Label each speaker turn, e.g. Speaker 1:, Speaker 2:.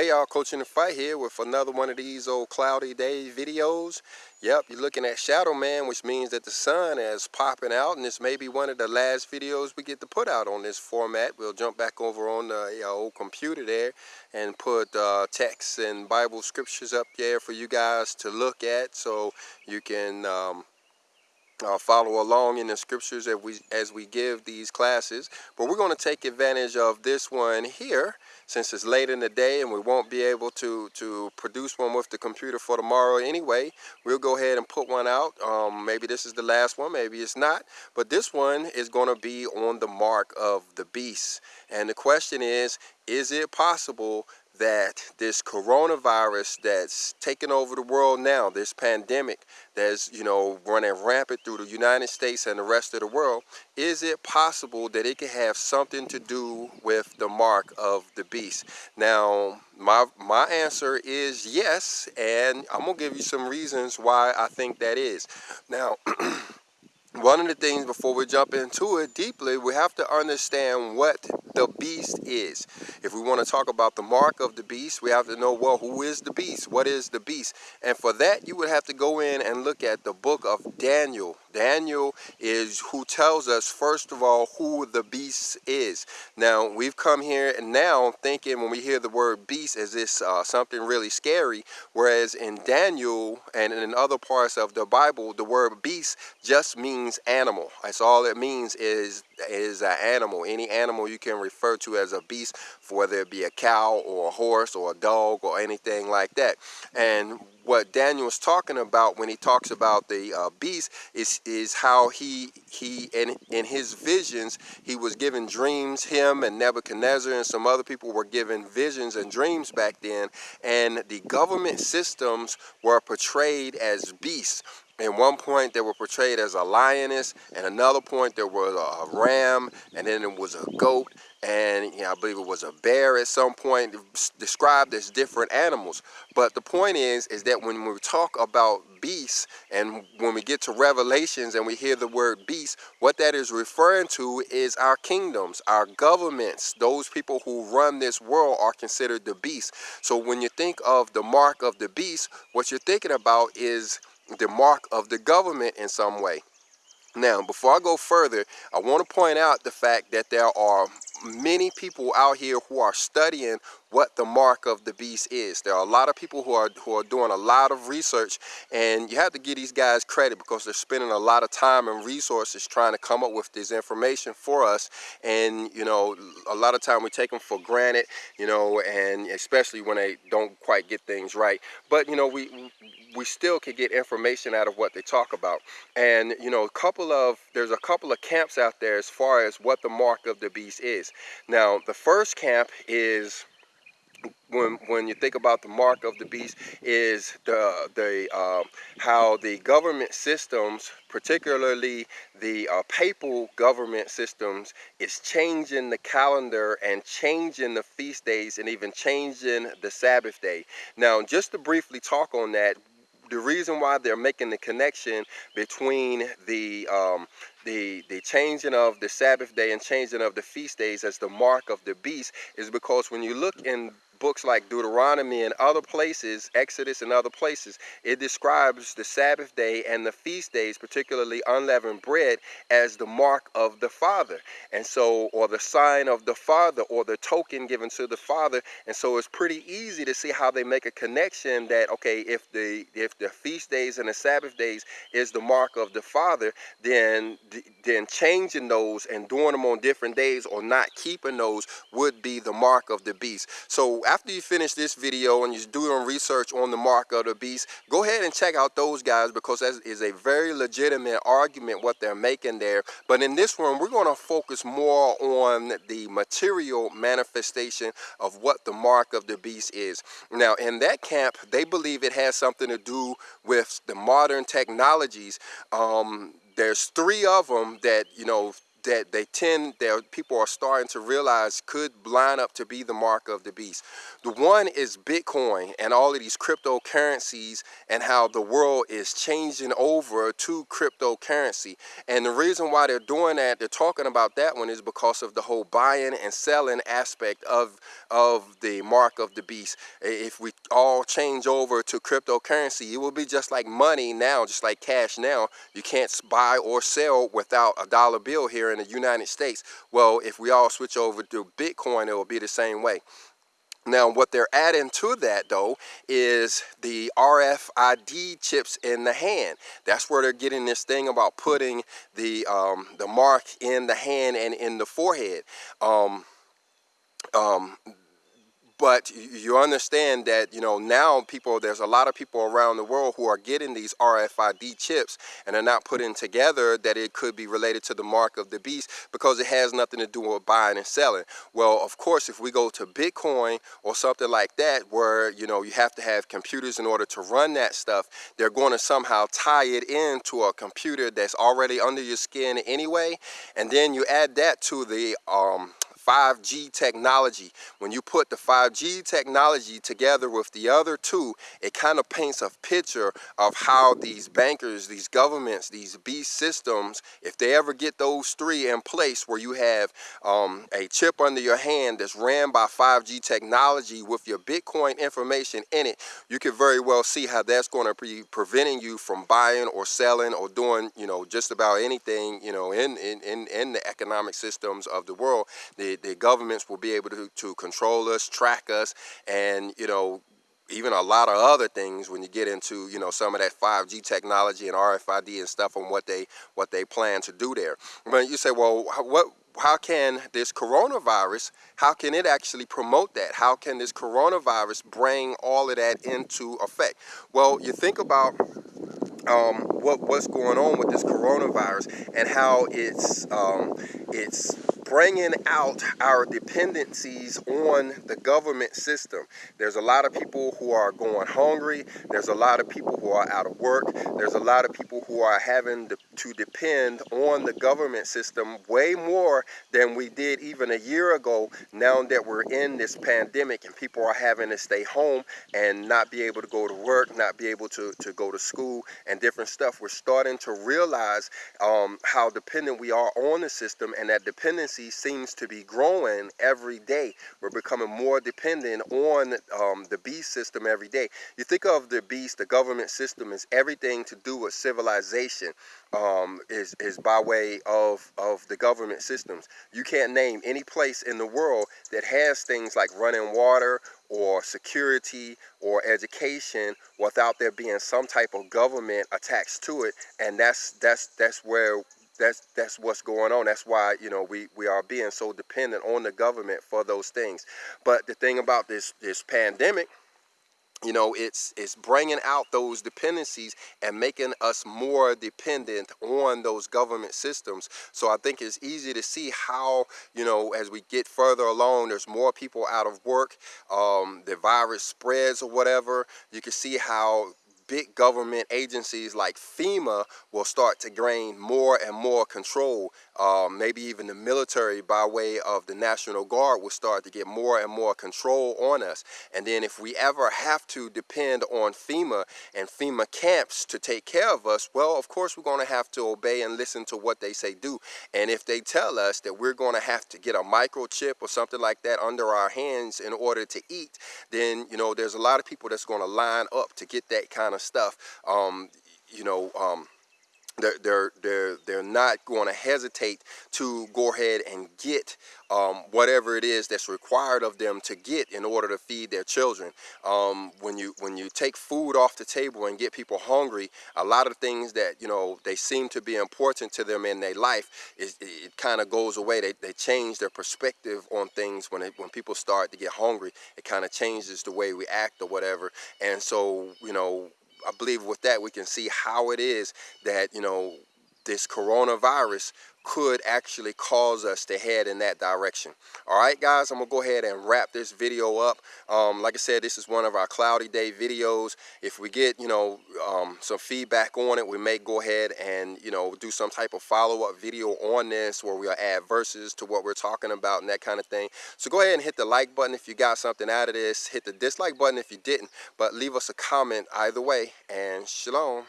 Speaker 1: Hey y'all, Coach in the Fight here with another one of these old cloudy day videos. Yep, you're looking at Shadow Man, which means that the sun is popping out, and this may be one of the last videos we get to put out on this format. We'll jump back over on the old computer there and put uh, texts and Bible scriptures up there for you guys to look at so you can um, uh, follow along in the scriptures as we as we give these classes but we're going to take advantage of this one here since it's late in the day and we won't be able to to produce one with the computer for tomorrow anyway we'll go ahead and put one out. Um, maybe this is the last one maybe it's not but this one is going to be on the mark of the beast. And the question is is it possible that this coronavirus that's taken over the world now, this pandemic that's, you know, running rampant through the United States and the rest of the world, is it possible that it could have something to do with the mark of the beast? Now, my, my answer is yes, and I'm going to give you some reasons why I think that is. Now, one of the things before we jump into it deeply, we have to understand what the beast is. If we want to talk about the mark of the beast, we have to know, well, who is the beast? What is the beast? And for that, you would have to go in and look at the book of Daniel. Daniel is who tells us, first of all, who the beast is. Now, we've come here and now thinking when we hear the word beast, is this uh, something really scary? Whereas in Daniel and in other parts of the Bible, the word beast just means animal. That's all it means is is an animal. Any animal you can refer to as a beast, whether it be a cow or a horse or a dog or anything like that. And what Daniel's talking about when he talks about the uh, beast is is how he he in in his visions he was given dreams him and Nebuchadnezzar and some other people were given visions and dreams back then and the government systems were portrayed as beasts at one point they were portrayed as a lioness and another point there was a ram and then it was a goat and you know, I believe it was a bear at some point described as different animals. But the point is, is that when we talk about beasts and when we get to Revelations and we hear the word beast, what that is referring to is our kingdoms, our governments, those people who run this world are considered the beast. So when you think of the mark of the beast, what you're thinking about is the mark of the government in some way. Now, before I go further, I want to point out the fact that there are many people out here who are studying what the mark of the beast is. There are a lot of people who are who are doing a lot of research and you have to give these guys credit because they're spending a lot of time and resources trying to come up with this information for us. And you know a lot of time we take them for granted you know and especially when they don't quite get things right. But you know we we still can get information out of what they talk about. And you know a couple of there's a couple of camps out there as far as what the mark of the beast is. Now the first camp is when when you think about the mark of the beast is the the uh, how the government systems particularly the uh, papal government systems is changing the calendar and changing the feast days and even changing the sabbath day. Now just to briefly talk on that the reason why they're making the connection between the um, the the changing of the Sabbath day and changing of the feast days as the mark of the beast is because when you look in books like Deuteronomy and other places, Exodus and other places, it describes the Sabbath day and the feast days, particularly unleavened bread, as the mark of the Father. And so, or the sign of the Father, or the token given to the Father. And so it's pretty easy to see how they make a connection that, okay, if the if the feast days and the Sabbath days is the mark of the Father, then then changing those and doing them on different days or not keeping those would be the mark of the beast. So after you finish this video and you're doing research on the mark of the beast, go ahead and check out those guys because that is a very legitimate argument what they're making there. But in this one, we're going to focus more on the material manifestation of what the mark of the beast is. Now, in that camp, they believe it has something to do with the modern technologies um, there's three of them that you know that they tend that people are starting to realize could line up to be the mark of the beast. The one is Bitcoin and all of these cryptocurrencies and how the world is changing over to cryptocurrency. And the reason why they're doing that, they're talking about that one is because of the whole buying and selling aspect of of the mark of the beast. If we all change over to cryptocurrency, it will be just like money now, just like cash now. You can't buy or sell without a dollar bill here in the United States. Well, if we all switch over to Bitcoin, it will be the same way. Now, what they're adding to that, though, is the RFID chips in the hand. That's where they're getting this thing about putting the um, the mark in the hand and in the forehead. Um, um, but you understand that you know now people there's a lot of people around the world who are getting these RFID chips and they're not putting together that it could be related to the mark of the beast because it has nothing to do with buying and selling. Well of course if we go to Bitcoin or something like that where you know you have to have computers in order to run that stuff they're going to somehow tie it into a computer that's already under your skin anyway. And then you add that to the um, 5G technology. When you put the 5G technology together with the other two, it kind of paints a picture of how these bankers, these governments, these beast systems, if they ever get those three in place where you have um, a chip under your hand that's ran by 5G technology with your Bitcoin information in it, you could very well see how that's going to be preventing you from buying or selling or doing, you know, just about anything, you know, in, in, in, in the economic systems of the world. The, the governments will be able to, to control us, track us, and, you know, even a lot of other things when you get into you know some of that 5G technology and RFID and stuff on what they what they plan to do there. But you say, well, what how can this coronavirus, how can it actually promote that? How can this coronavirus bring all of that into effect? Well, you think about um, what what's going on with this coronavirus and how it's um, it's bringing out our dependencies on the government system. There's a lot of people who are going hungry. There's a lot of people who are out of work. There's a lot of people who are having to, depend on the government system way more than we did even a year ago now that we're in this pandemic and people are having to stay home and not be able to go to work, not be able to, to go to school and different stuff. We're starting to realize um, how dependent we are on the system and that dependency seems to be growing every day. We're becoming more dependent on um, the beast system every day. You think of the beast, the government system is everything to do with civilization um, is, is by way of, of the government systems. You can't name any place in the world that has things like running water or security or education without there being some type of government attached to it and that's that's that's where that's that's what's going on. That's why you know we we are being so dependent on the government for those things. But the thing about this this pandemic you know it's it's bringing out those dependencies and making us more dependent on those government systems so i think it's easy to see how you know as we get further along there's more people out of work um, the virus spreads or whatever you can see how big government agencies like FEMA will start to gain more and more control. Um, maybe even the military by way of the National Guard will start to get more and more control on us. And then if we ever have to depend on FEMA and FEMA camps to take care of us, well, of course we're going to have to obey and listen to what they say do. And if they tell us that we're going to have to get a microchip or something like that under our hands in order to eat, then, you know, there's a lot of people that's going to line up to get that kind of of stuff, um, you know, um, they're, they're, they're, they're not going to hesitate to go ahead and get um, whatever it is that's required of them to get in order to feed their children. Um, when you when you take food off the table and get people hungry, a lot of things that you know they seem to be important to them in their life, it, it kind of goes away. They, they change their perspective on things when it, when people start to get hungry. It kind of changes the way we act or whatever. And so you know I believe with that we can see how it is that, you know, this coronavirus could actually cause us to head in that direction. All right, guys, I'm gonna go ahead and wrap this video up. Um, like I said, this is one of our cloudy day videos. If we get, you know, um, some feedback on it, we may go ahead and, you know, do some type of follow-up video on this where we'll add verses to what we're talking about and that kind of thing. So go ahead and hit the like button if you got something out of this. Hit the dislike button if you didn't, but leave us a comment either way, and shalom.